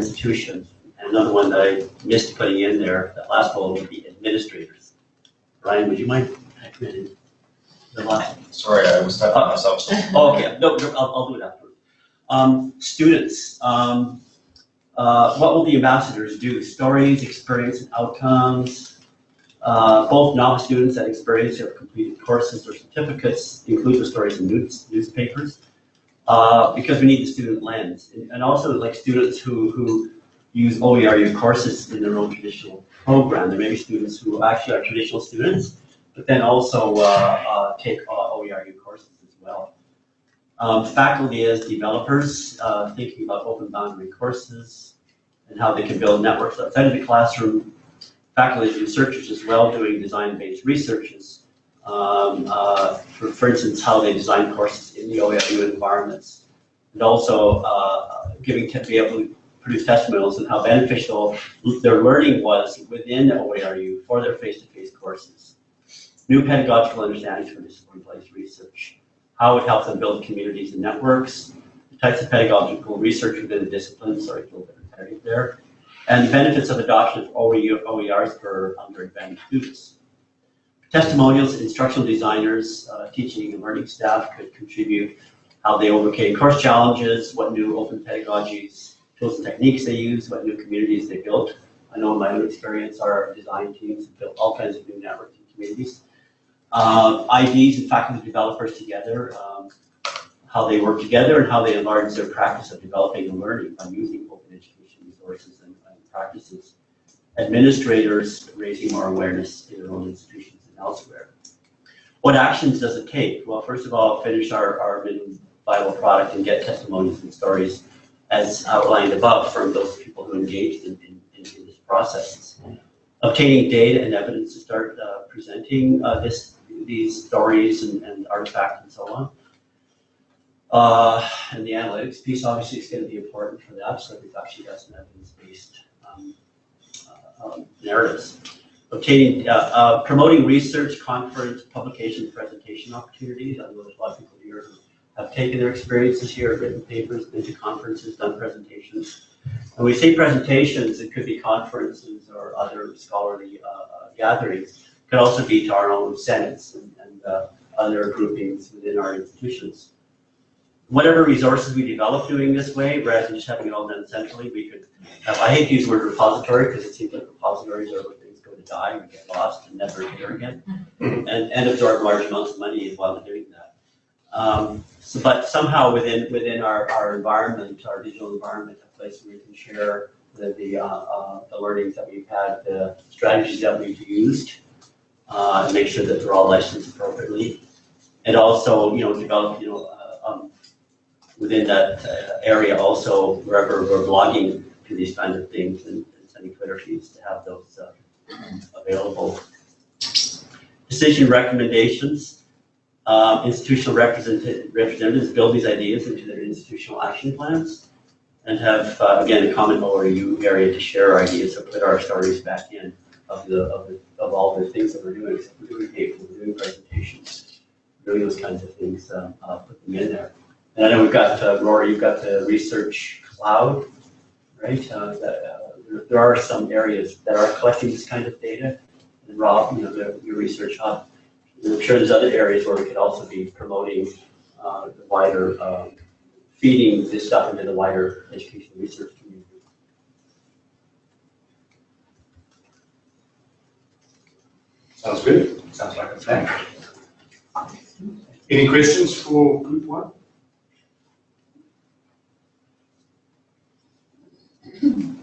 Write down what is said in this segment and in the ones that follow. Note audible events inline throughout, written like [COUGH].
institution. And another one that I missed putting in there, that last bullet would be administrators. Ryan, would you mind recommending the last? Sorry, I was typing myself. Oh, okay, no, no, I'll, I'll do it afterwards. Um, students, um, uh, what will the ambassadors do? Stories, experience, and outcomes. Uh, both novice students and experienced who have completed courses or certificates include the stories in news, newspapers. Uh, because we need the student lens, and, and also like students who, who use OERU courses in their own traditional program. There may be students who actually are traditional students, but then also, uh, uh, take uh, OERU courses as well. Um, faculty as developers, uh, thinking about open boundary courses and how they can build networks outside of the classroom. Faculty as researchers as well, doing design-based researches. Um, uh, for, for instance, how they design courses in the OERU environments. And also, uh, giving, to be able to produce testimonials and how beneficial their learning was within the OERU for their face-to-face courses. New pedagogical understandings for discipline-based research how it helps them build communities and networks, the types of pedagogical research within the discipline, sorry, a little bit repetitive there, and the benefits of adoption of OER, OERs for underadvantaged students. Testimonials, instructional designers, uh, teaching and learning staff could contribute how they overcame course challenges, what new open pedagogies, tools and techniques they use, what new communities they built. I know in my own experience, our design teams have built all kinds of new networks and communities um, IDs and faculty developers together, um, how they work together and how they enlarge their practice of developing and learning by using open education resources and, and practices. Administrators raising more awareness in their own institutions elsewhere. What actions does it take? Well, first of all, finish our, our minimum viable product and get testimonies and stories as outlined above from those people who engaged in, in, in in this process. Obtaining data and evidence to start uh, presenting uh, this these stories and, and artifacts and so on. Uh, and the analytics piece obviously is going to be important for that, so we've actually got some evidence-based um, uh, um, narratives. Obtaining, uh, uh, promoting research, conference, publication, presentation opportunities. I know there's a lot of people here who have taken their experiences here, written papers, been to conferences, done presentations. When we say presentations, it could be conferences or other scholarly uh, gatherings could also be to our own senates and, and uh, other groupings within our institutions. Whatever resources we develop doing this way, rather than just having it all done centrally, we could have, I hate to use the word repository because it seems like repositories are to die or get lost and never appear again. And, and absorb large amounts of money while doing that. Um, so, but somehow within, within our, our environment, our digital environment, a place where we can share the, the, uh, uh, the learnings that we've had, the strategies that we've used, uh, and make sure that they're all licensed appropriately. And also, you know, develop, you know, uh, um, within that uh, area also, wherever we're blogging to these kinds of things and and sending Twitter feeds to have those uh, available. Decision recommendations, um, institutional represent- representatives build these ideas into their institutional action plans and have, uh, again, a common ORU area to share our ideas, so put our stories back in of the, of the, of all the things that we're doing, so we're doing papers, we're doing presentations, doing those kinds of things, um, uh, put them in there. And I know we've got, uh, Rory, you've got the research cloud, right? Uh, that, uh, there- there are some areas that are collecting this kind of data. And Rob, you know, the, your research hub, And I'm sure there's other areas where we could also be promoting, uh, the wider, um, feeding this stuff into the wider education research community. Sounds good. Sounds like a plan. Any questions for group one? [CLEARS THROAT]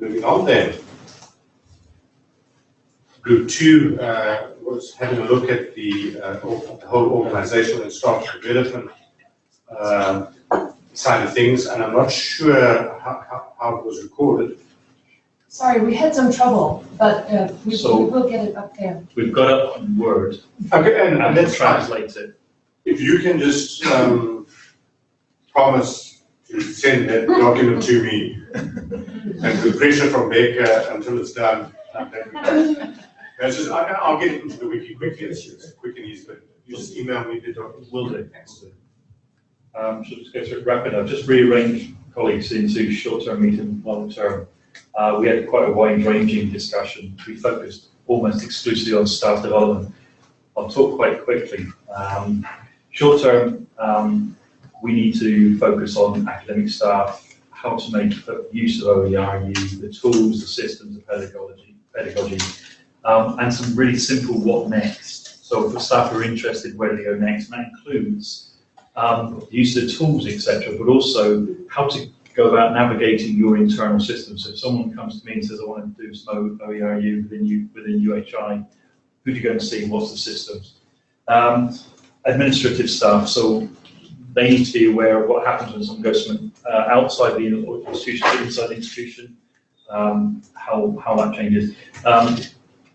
Alright, Moving on then. Group two uh, was having a look at the uh, the whole organizational and staff development um, side of things, and I'm not sure how, how, how it was recorded. Sorry, we had some trouble, but uh, we So- we will get it up there. We've got it on Word Okay, and, and and we'll translate it. If you can just, um, promise to send that document to me and the pressure from Baker until it's done. That's just, I, I'll get into the wiki quickly, it's just quick and easy, but you just email me the document. Will do. Um, so just go through it rapid. I've just rearranged colleagues into short-term, medium, long-term, uh, we had quite a wide-ranging discussion. We focused almost exclusively on staff development. I'll talk quite quickly. Um, short-term, um, we need to focus on academic staff, how to make use of OERU, the tools, the systems, the pedagogy, pedagogy, um, and some really simple what next. So for staff who are interested, where do they go next? And that includes um, use of tools, etc., but also how to go about navigating your internal systems. So if someone comes to me and says, I want to do some OERU within, U, within UHI, who do you go and see? What's the systems? Um, administrative staff, so they need to be aware of what happens when someone goes from uh, outside the institution to inside the institution, um, how, how that changes. Um,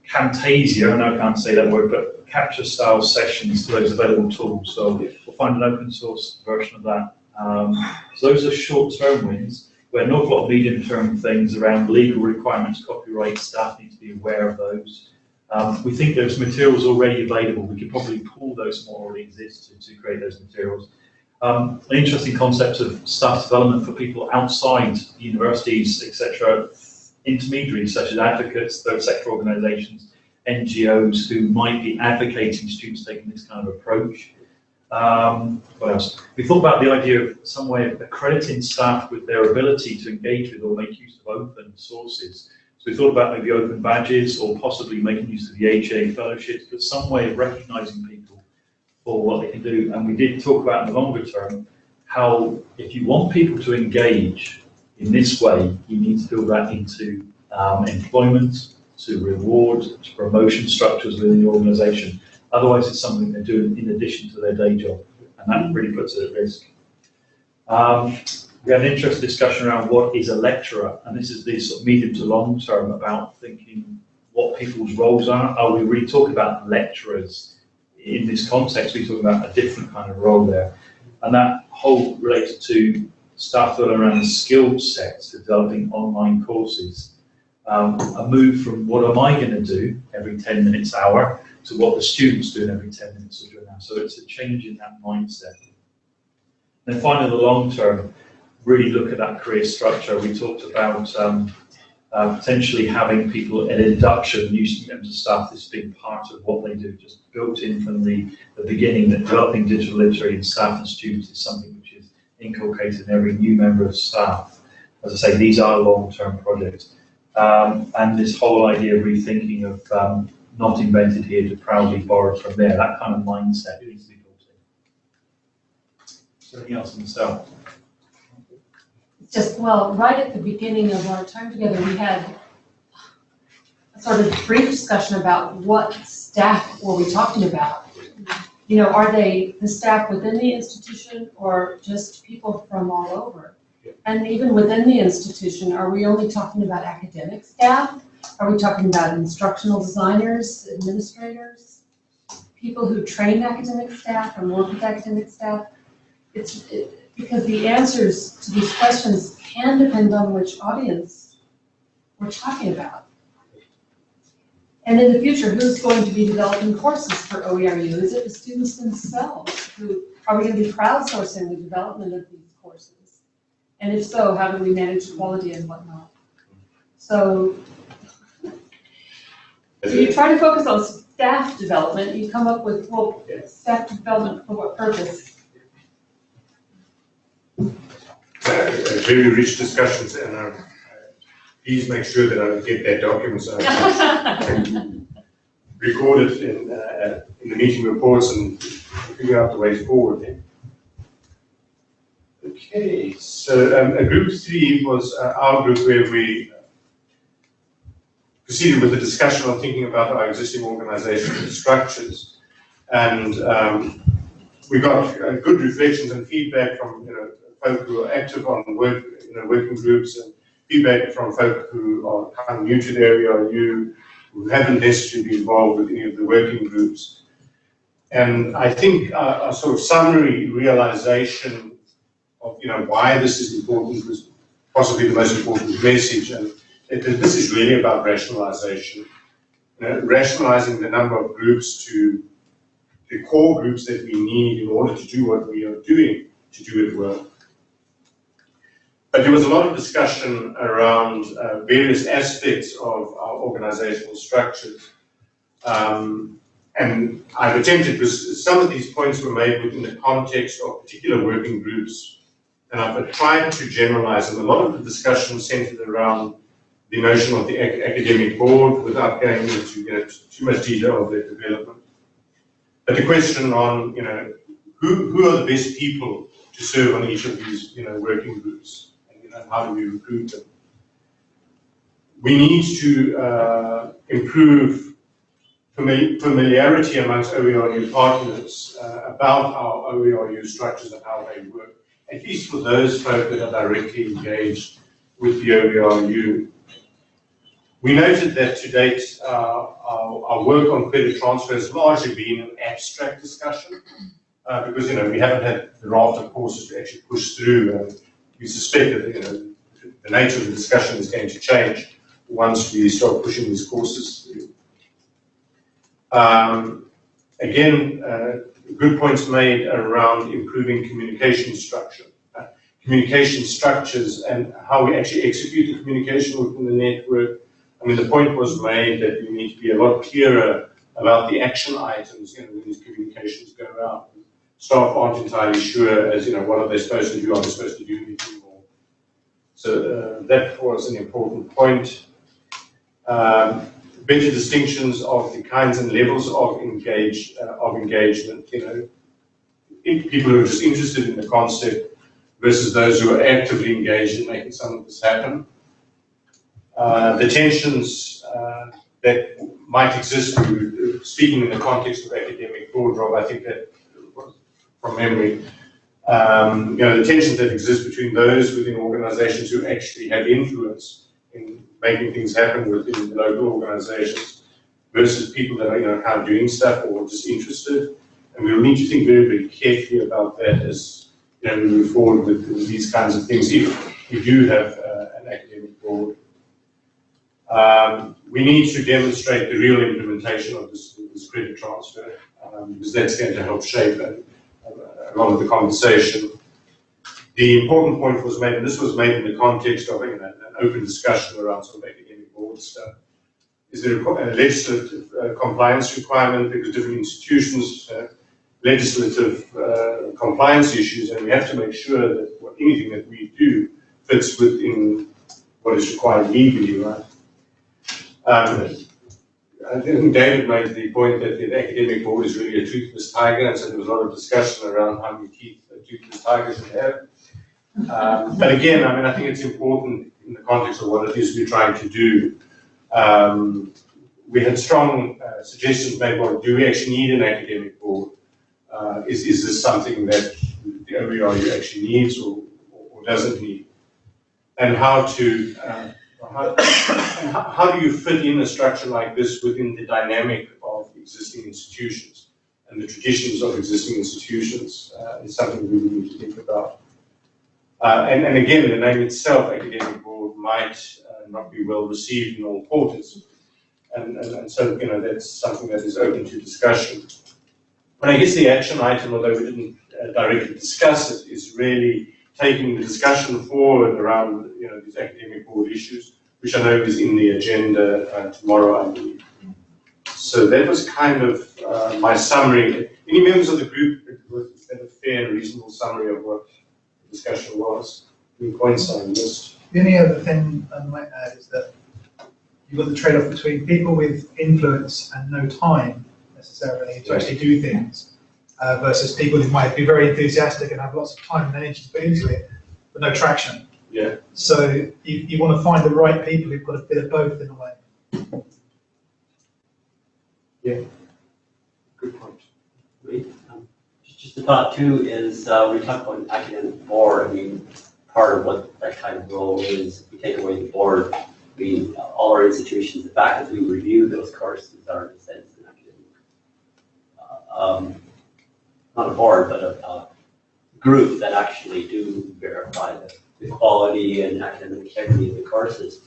Camtasia, I know I can't say that word, but capture style sessions to those available tools. So we'll find an open source version of that. Um, so those are short term wins. Where an awful lot of medium term things around legal requirements, copyright, staff need to be aware of those. Um, we think there's materials already available. We could probably pull those from what already exist to, to create those materials. Um, interesting concept of staff development for people outside universities, etc., intermediaries such as advocates, third sector organisations, NGOs who might be advocating students taking this kind of approach. Um, what else? We thought about the idea of some way of accrediting staff with their ability to engage with or make use of open sources. So we thought about maybe open badges or possibly making use of the HA fellowships, but some way of recognising people for what they can do. And we did talk about in the longer term how if you want people to engage in this way, you need to build that into um, employment, to reward, to promotion structures within the organisation. Otherwise, it's something they're doing in addition to their day job, and that really puts it at risk. Um, we had an interesting discussion around what is a lecturer, and this is the sort of medium to long term about thinking what people's roles are. Are we really talking about lecturers in this context? We're talking about a different kind of role there, and that whole relates to are around the skill sets, developing online courses. Um, a move from what am I going to do every 10 minutes, hour, to what the students do every 10 minutes or now. So it's a change in that mindset. And then finally, the long term, really look at that career structure. We talked about um, uh, potentially having people at induction, new members of staff, this being part of what they do, just built in from the, the beginning that developing digital literacy in staff and students is something which is inculcated in every new member of staff. As I say, these are long-term projects. Um, and this whole idea of rethinking of um, not invented here to proudly borrow from there, that kind of mindset needs to be built in. Anything else on the cell? Just, well, right at the beginning of our time together, we had a sort of brief discussion about what staff were we talking about? You know, are they the staff within the institution or just people from all over? And even within the institution, are we only talking about academic staff? Are we talking about instructional designers, administrators, people who train academic staff and work with academic staff? It's, it- because the answers to these questions can depend on which audience we're talking about. And in the future, who's going to be developing courses for OERU? Is it the students themselves who, are we gonna be crowdsourcing the development of these courses? And if so, how do we manage quality and whatnot? So, so you try to focus on staff development, you come up with, well, staff development for what purpose? Uh, Very rich discussions and uh, please make sure that I get that document so I can [LAUGHS] record it in, uh, in the meeting reports and figure out the ways forward then. Okay, so um, uh, group three was uh, our group where we proceeded with the discussion on thinking about our existing organizational structures. And um, we got uh, good reflections and feedback from, you know, folk who are active on work, you know, working groups and feedback from folk who are kind of new to the area or you who haven't necessarily been involved with any of the working groups. And I think uh, a sort of summary realization of, you know, why this is important was possibly the most important message. And it- this is really about rationalization. You know, rationalizing the number of groups to the core groups that we need in order to do what we are doing to do it well. But there was a lot of discussion around uh, various aspects of our organizational structures. Um, and I've attempted, because some of these points were made within the context of particular working groups, and I've tried to generalize them. A lot of the discussion centered around the notion of the ac- academic board without going into you know, too much detail of their development. But the question on, you know, who, who are the best people to serve on each of these, you know, working groups? And, how do we recruit them? We need to uh, improve familiarity amongst OERU partners uh, about our OERU structures and how they work, at least for those folk that are directly engaged with the OERU. We noted that to date, uh, our, our work on credit transfer has largely been an abstract discussion, uh, because, you know, we haven't had the raft of courses to actually push through, and we suspect that, you know, the nature of the discussion is going to change once we start pushing these courses through. Um, again, uh, good points made around improving communication structure, uh, communication structures and how we actually execute the communication within the network. I mean, the point was made that we need to be a lot clearer about the action items, you know, when these communications go out. Staff aren't entirely sure as, you know, what are they supposed to do, are they supposed to do anything more? So uh, that was an important point. Um, better distinctions of the kinds and levels of engage uh, of engagement. You know, people who are just interested in the concept versus those who are actively engaged in making some of this happen. Uh, the tensions uh, that might exist, speaking in the context of academic board, Rob, I think that from memory. Um, you know, the tensions that exist between those within organizations who actually have influence in making things happen within the local organizations versus people that are, you know, of doing stuff or just interested. And we'll need to think very, very carefully about that as, you know, we move forward with, with these kinds of things, if we do have uh, an academic board. Um, we need to demonstrate the real implementation of this, this credit transfer, um, because that's going to help shape a, a lot of the conversation. The important point was made, and this was made in the context of know, an open discussion around some academic board stuff. Is there a legislative uh, compliance requirement because different institutions have legislative uh, compliance issues, and we have to make sure that anything that we do fits within what is required legally, right? Um, I think David made the point that the academic board is really a toothless tiger, and so there was a lot of discussion around how many teeth a toothless tiger should have. Um, but again, I mean, I think it's important in the context of what it is we're trying to do. Um, we had strong uh, suggestions made, well, do we actually need an academic board? Uh, is, is this something that the OERU actually needs or, or doesn't need? And how to, uh, how, [COUGHS] how do you fit in a structure like this within the dynamic of existing institutions and the traditions of existing institutions uh, is something we really need to think about. Uh, and, and again, the name itself, academic board, might uh, not be well received in all quarters. And, and, and so, you know, that's something that is open to discussion. But I guess the action item, although we didn't uh, directly discuss it, is really taking the discussion forward around, you know, these academic board issues, which I know is in the agenda uh, tomorrow, I believe. So that was kind of uh, my summary. Any members of the group, that a fair and reasonable summary of what the discussion was? Any points I missed? The only other thing I might add is that you've got the trade-off between people with influence and no time necessarily to actually do things, uh, versus people who might be very enthusiastic and have lots of time and energy to put into it, but no traction. Yeah. So you, you want to find the right people who've got a bit of both in a way. Yeah. Good point. Great. Um, just- Just a thought too is, uh, we talk about an academic board, I mean, part of what that kind of role is, if we take away the board, we, all our institutions, the faculty who review those courses are in a sense an academic. uh, um, Not a board, but a, a group that actually do verify the, the quality and academic integrity of the courses.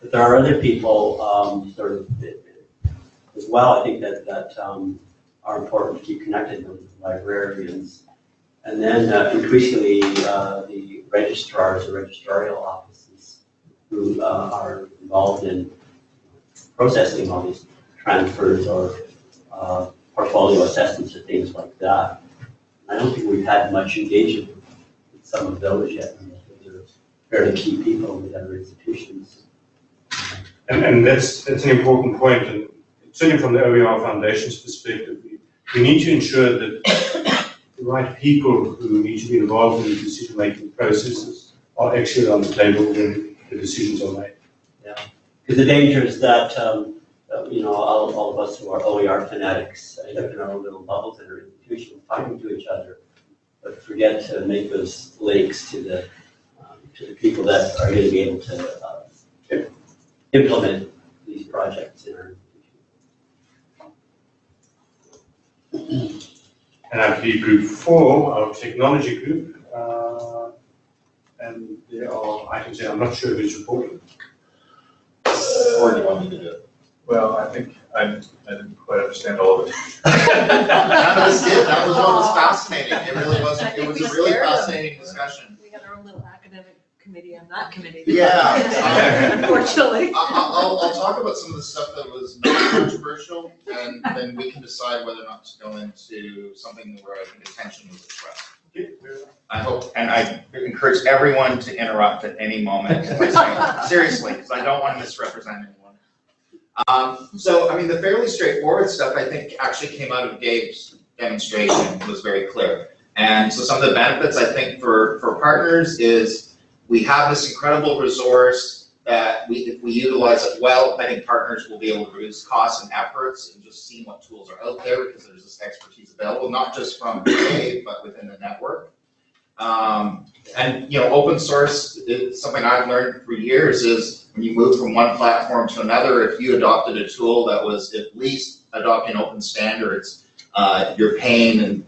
But there are other people, um, sort of, as well, I think that, that, um, are important to keep connected with librarians, And then uh, increasingly, uh, the registrars or registrarial offices who uh, are involved in processing all these transfers or uh, portfolio assessments or things like that. I don't think we've had much engagement with some of those yet. Fairly key people with other institutions. And, and that's, that's an important point, and certainly from the OER Foundation's perspective, we, we need to ensure that the right people who need to be involved in the decision-making processes are actually on the table when the decisions are made. Yeah, because the danger is that, um, uh, you know, all, all of us who are OER fanatics end up in our own little bubbles in our institution, fighting to each other, but forget to make those links to the, to the people that are going to be able to uh, implement these projects in our institution. And I believe group four, our technology group, uh, and there are items there, I'm not sure who's reporting. Or do you want me to do it? Well, I think I, I didn't quite understand all of it. None of us did, that was what was [LAUGHS] fascinating, it really was, it was a really scared them. fascinating discussion. We had our own little academic committee on that committee. Yeah. [LAUGHS] Unfortunately. I, I- I'll, I'll talk about some of the stuff that was not controversial, and then we can decide whether or not to go into something where I think attention was expressed. I hope, and I encourage everyone to interrupt at any moment, if I say- seriously, because I don't want to misrepresent anyone. Um, so, I mean, the fairly straightforward stuff, I think, actually came out of Gabe's demonstration, was very clear. And so some of the benefits, I think, for, for partners is we have this incredible resource that we, if we utilize it well, think partners will be able to reduce costs and efforts and just seeing what tools are out there because there's this expertise available, not just from Dave, but within the network. Um, and, you know, open source is something I've learned for years is when you move from one platform to another, if you adopted a tool that was at least adopting open standards, uh, your pain and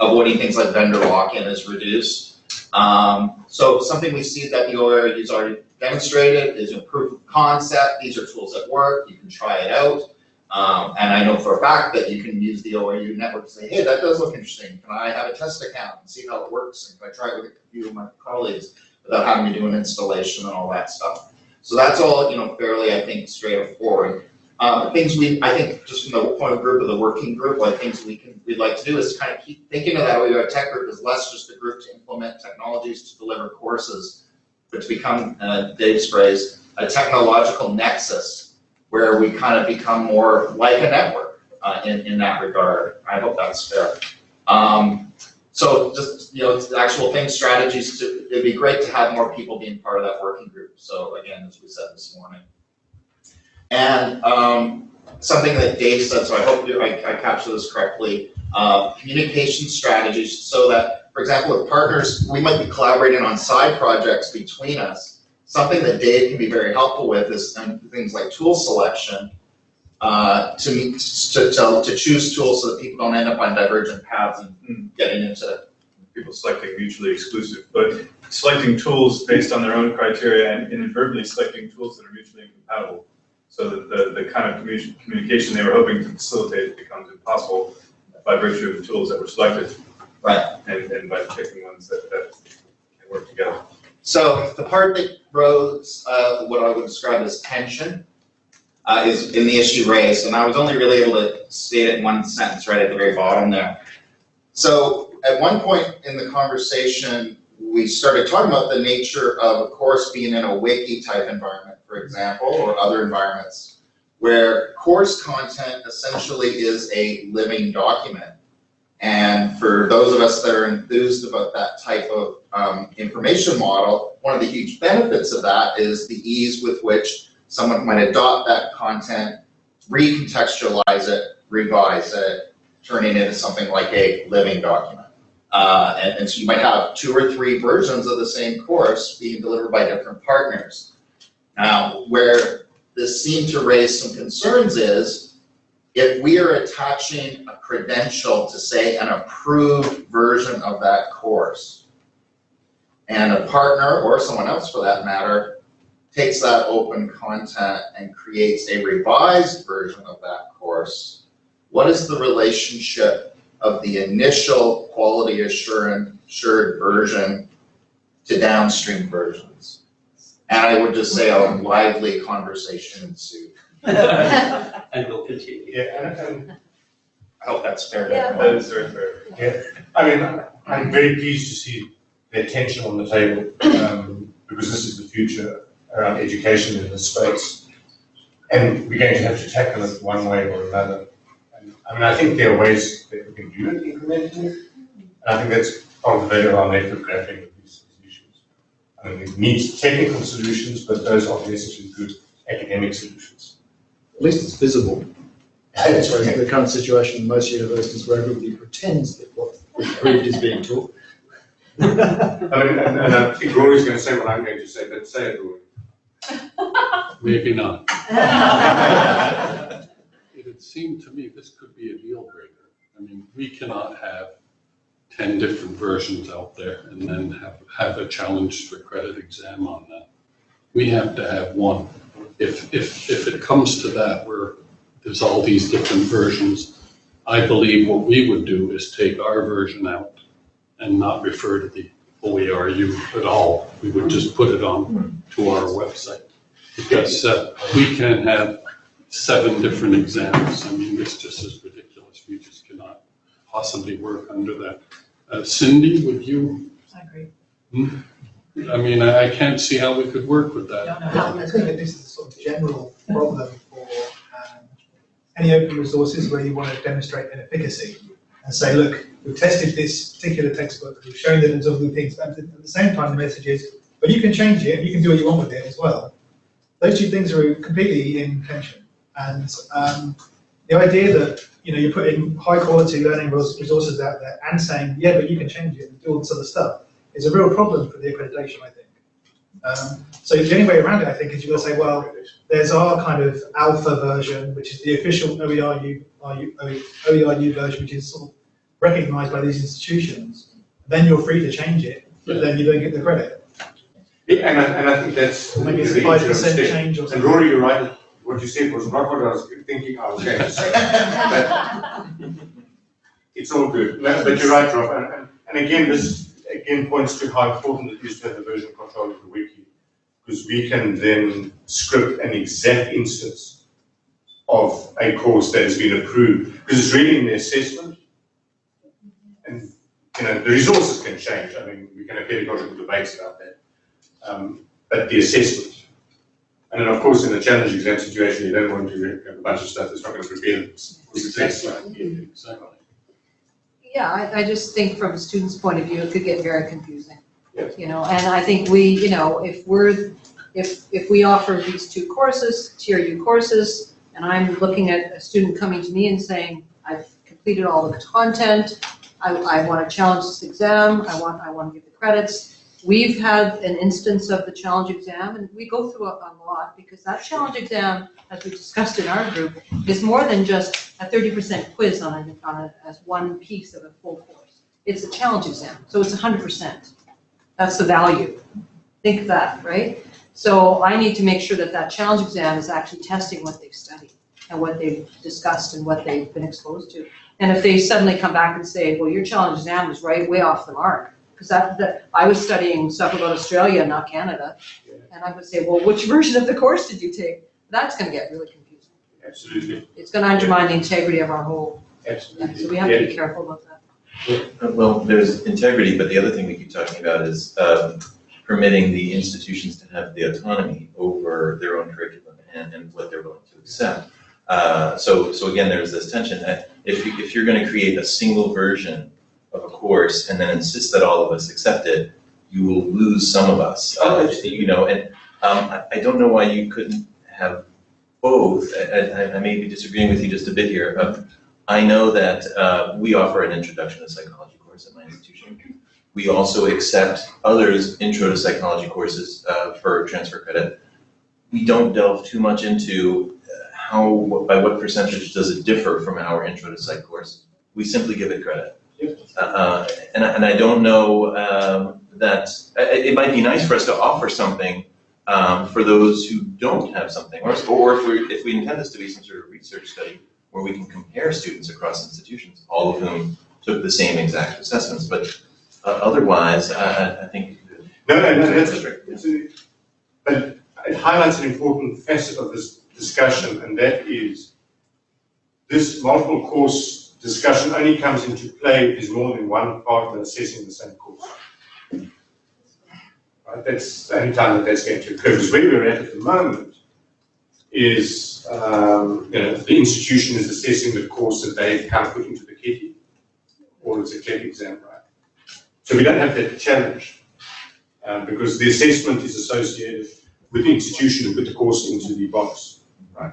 avoiding things like vendor lock-in is reduced. Um, so something we see that the OER has already demonstrated is a proof of concept. These are tools that work. You can try it out. Um, and I know for a fact that you can use the OER network to say, hey, that does look interesting. Can I have a test account and see how it works? And can I try it with a few of my colleagues without having to do an installation and all that stuff? So that's all, you know, fairly, I think, straightforward. Um, things we, I think, just from the point of group of the working group, like things we can, we'd like to do is kind of keep thinking of that OER tech group as less just a group to implement technologies to deliver courses, but to become, uh, Dave's phrase, a technological nexus where we kind of become more like a network, uh, in, in that regard. I hope that's fair. Um, so just, you know, actual things, strategies, to, it'd be great to have more people being part of that working group. So again, as we said this morning. And, um, something that Dave said, so I hope I, I capture this correctly, uh, communication strategies so that, for example, with partners, we might be collaborating on side projects between us. Something that Dave can be very helpful with is um, things like tool selection, uh, to, meet- to, to, to choose tools so that people don't end up on divergent paths and getting into, People selecting mutually exclusive, but selecting tools based on their own criteria and inadvertently selecting tools that are mutually incompatible. So that the, the kind of commu- communication they were hoping to facilitate becomes impossible by virtue of the tools that were selected. Right. And, and by picking ones that, that can work together. So the part that rose, uh, what I would describe as tension, uh, is in the issue raised, and I was only really able to state it in one sentence right at the very bottom there. So at one point in the conversation, we started talking about the nature of a course being in a wiki type environment, for example, or other environments, where course content essentially is a living document. And for those of us that are enthused about that type of um, information model, one of the huge benefits of that is the ease with which someone might adopt that content, recontextualize it, revise it, turning it into something like a living document. Uh, and, and so you might have two or three versions of the same course being delivered by different partners. Now, where this seemed to raise some concerns is if we are attaching a credential to say an approved version of that course, and a partner or someone else for that matter takes that open content and creates a revised version of that course, what is the relationship of the initial quality assurance, assured version to downstream versions. And I would just say a lively conversation ensued. [LAUGHS] And we'll continue. Yeah, and, and, I hope that's fair. to Yeah. everyone. That is very fair. yeah, I mean, I'm very pleased to see the attention on the table, um, because this is the future around education in this space. And we're going to have to tackle it one way or another. And, I mean, I think there are ways that we can do it incrementally. And I think that's part of the value of our network grappling with these issues. I mean, it needs technical solutions, but those aren't necessarily good academic solutions. At least it's visible. That's right. The current situation in most universities where everybody pretends that what is approved is being taught. I mean, and, and I think Rory's going to say what I'm going to say, but say it, Rory. Maybe not. [LAUGHS] It would seem to me this could be a deal breaker. I mean, we cannot have ten different versions out there and then have, have a challenge for credit exam on that. We have to have one. If, if, if it comes to that, where there's all these different versions, I believe what we would do is take our version out and not refer to the OERU at all. We would just put it on to our website. Because uh, we can have seven different exams. I mean, this just is ridiculous. We just cannot possibly work under that. Uh, Cindy, would you, I agree. I mean, I I can't see how we could work with I that. don't know how. I think that this is a sort of general problem for um, any open resources where you want to demonstrate an efficacy and say, look, we've tested this particular textbook, we've shown that it's all good things, but at the same time, the message is, but you can change it, you can do what you want with it as well. Those two things are completely in tension. And um, the idea that, you know, you're putting high quality learning resources out there and saying, yeah, but you can change it and do all this other stuff is a real problem for the accreditation, I think. Um, so the only way around it, I think, is you've got to say, well, there's our kind of alpha version, which is the official OERU, OERU version, which is sort of recognized by these institutions. Then you're free to change it, but then you don't get the credit. Yeah, and I, and I think that's. Maybe it's the a five percent change or And. Rory, you're right, what you said was not what I was thinking I was going to say. But It's all good, but you're right, Rob, and, and, and again, this again points to how important it is to have the version control of the wiki. Because we can then script an exact instance of a course that has been approved, because it's really in the assessment. And, you know, the resources can change, I mean, we can have pedagogical debates about that. Um, but the assessment. And then, of course, in a challenge exam situation, you don't want to have a bunch of stuff that's not going to prepare them for success. Exactly. Uh, yeah, I, I just think from a student's point of view, it could get very confusing. Yes. You know, and I think we, you know, if we're, if, if we offer these two courses, tier U courses, and I'm looking at a student coming to me and saying, I've completed all the content, I, I want to challenge this exam, I want, I want to get the credits. We've had an instance of the challenge exam, and we go through a, a lot, because that challenge exam, as we discussed in our group, is more than just a thirty percent quiz on on as one piece of a full course. It's a challenge exam, so it's hundred percent. That's the value. Think of that, right? So I need to make sure that that challenge exam is actually testing what they've studied and what they've discussed and what they've been exposed to. And if they suddenly come back and say, well, your challenge exam was right, way off the mark, because that, that, I was studying stuff about Australia, not Canada. And I would say, well, which [LAUGHS] version of the course did you take? That's gonna get really confusing. Absolutely, It's gonna undermine the integrity of our whole, absolutely. so we have to be careful about that. Uh, Well, there's integrity, but the other thing we keep talking about is um, permitting the institutions to have the autonomy over their own curriculum and, and what they're willing to accept. Uh, So, so again, there's this tension that if, you- if you're going to create a single version of a course and then insist that all of us accept it, you will lose some of us. Uh, You know, and um, I, I don't know why you couldn't have both. I, I, I may be disagreeing with you just a bit here. Um, I know that uh, we offer an introduction to psychology course at my institution. We also accept others' intro to psychology courses uh, for transfer credit. We don't delve too much into uh, how, by what percentage does it differ from our intro to psych course. We simply give it credit. Uh, Uh, and, I- and I don't know um, that, it, it might be nice for us to offer something um, for those who don't have something, or, or if we, if we intend this to be some sort of research study, where we can compare students across institutions, all of whom took the same exact assessments, but uh, otherwise, I, I- think. No, no, no, that's, a- but it highlights an important facet of this discussion, and that is this multiple course discussion only comes into play if there's more than one partner assessing the same course. Right, that's the only time that that's going to occur, because where we're at at the moment is, um, you know, the institution is assessing the course that they've kind of put into the kitty, or it's a CLEP exam, right? So we don't have that challenge um, because the assessment is associated with the institution put the course into the box, right?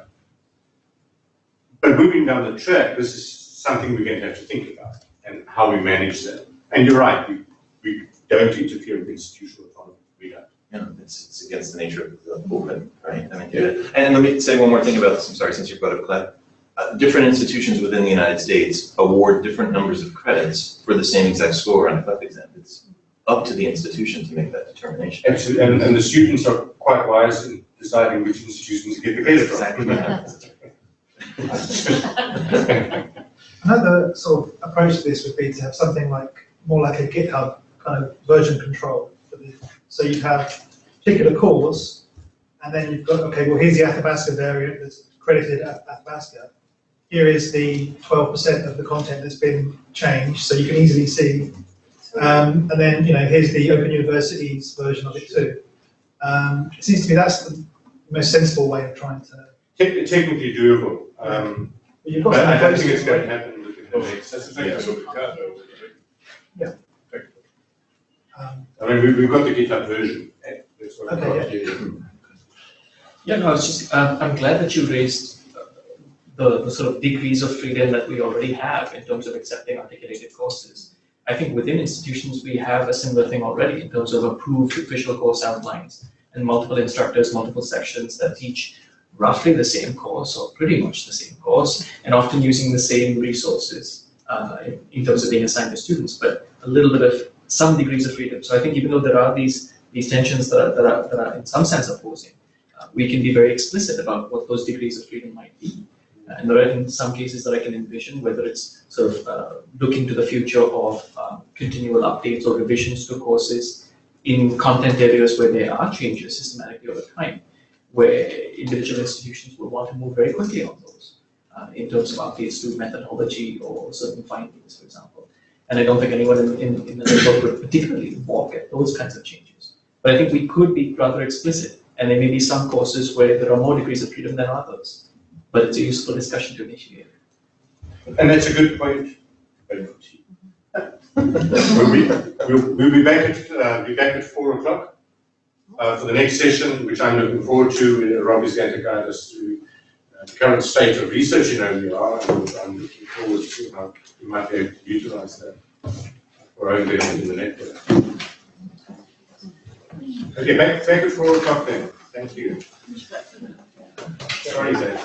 But moving down the track, this is something we're going to have to think about and how we manage that. And you're right, we, we don't interfere with institutional autonomy, we don't. Know, it's, it's against the nature of the movement, right? I mean, and let me say one more thing about this, I'm sorry, since you brought up CLEP. Uh, different institutions within the United States award different numbers of credits for the same exact score on a CLEP exam. It's up to the institution to make that determination. Absolutely, and, and the students are quite wise in deciding which institutions to get the credit from. Exactly. [LAUGHS] [LAUGHS] Another sort of approach to this would be to have something like, more like a GitHub kind of version control. So you'd have particular course, and then you've got, okay, well, here's the Athabasca variant that's credited at Athabasca. Here is the twelve percent of the content that's been changed, so you can easily see. Um, and then, you know, here's the Open University's version of it too. Um, it seems to me that's the most sensible way of trying to. Technically doable, um, you've got but I don't some think it's going to happen within the next. where, um, I mean, we, we've got the GitHub version. eh, that's what I've Okay, got. Yeah, no, I was just, um, I'm glad that you raised uh, the, the sort of degrees of freedom that we already have in terms of accepting articulated courses. I think within institutions, we have a similar thing already in terms of approved official course outlines and multiple instructors, multiple sections that teach roughly the same course or pretty much the same course and often using the same resources uh, in, terms of being assigned to students, but a little bit of some degrees of freedom. So I think even though there are these, these tensions that are, that are, that are in some sense opposing, uh, we can be very explicit about what those degrees of freedom might be. And there are in some cases that I can envision, whether it's sort of uh, looking to the future of um, continual updates or revisions to courses in content areas where there are changes systematically over time, where individual institutions will want to move very quickly on those uh, in terms of updates to methodology or certain findings, for example. And I don't think anyone in, in, in the network would particularly balk at those kinds of changes. But I think we could be rather explicit, and there may be some courses where there are more degrees of freedom than others. But it's a useful discussion to initiate. And that's a good point. We'll be, we'll, we'll be back at, uh, be back at four o'clock, uh, for the next session, which I'm looking forward to. Uh, Rob is going to guide us through uh, the current state of research in OER, and I'm looking forward to how we might be able to utilize that for benefit in the network. Okay, back, back o'clock then. Thank you. Sorry, Zach.